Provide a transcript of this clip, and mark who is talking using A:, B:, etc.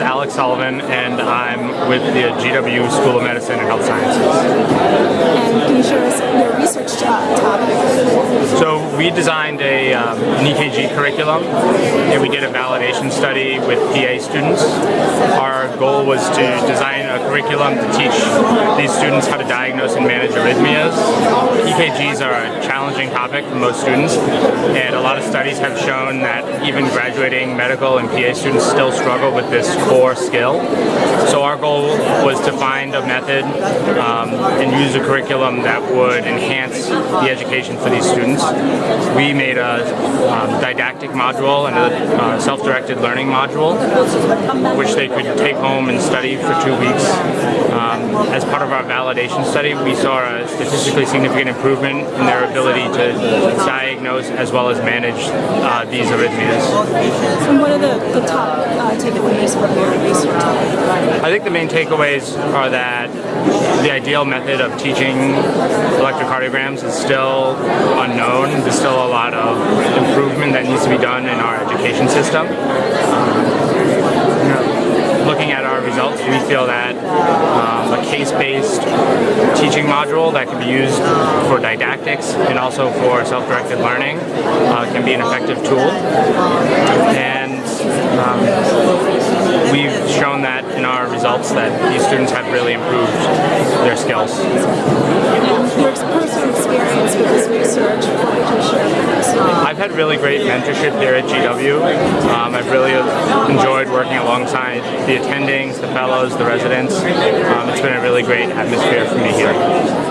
A: name's Alex Sullivan, and I'm with the GW School of Medicine and Health Sciences.
B: And can you share us your research topic?
A: So we designed a um, an EKG curriculum, and we did a validation study with PA students. Our goal was to design a curriculum to teach these students how to diagnose and manage arrhythmias. EKGs are a challenging topic for most students, and a lot of studies have shown that even graduating medical and PA students still struggle with this core skill. So our goal was to find a method um, and use a curriculum that would enhance the education for these students. We made a um, didactic module and a uh, self-directed learning module, which they could take home and study for two weeks. Um, as part of our validation study, we saw a statistically significant improvement in their ability to diagnose as well as manage uh, these arrhythmias.
B: And what are the, the top uh, takeaways from your research?
A: I think the main are that the ideal method of teaching electrocardiograms is still unknown. There's still a lot of improvement that needs to be done in our education system. Looking at our results, we feel that um, a case-based teaching module that can be used for didactics and also for self-directed learning uh, can be an effective tool. And um, we've shown that in our results that these students have really improved their skills.
B: And your personal experience with this research, what would you share with us?
A: I've had really great mentorship here at GW. Um, I've really enjoyed working alongside the attendings, the fellows, the residents. Um, it's been a really great atmosphere for me here.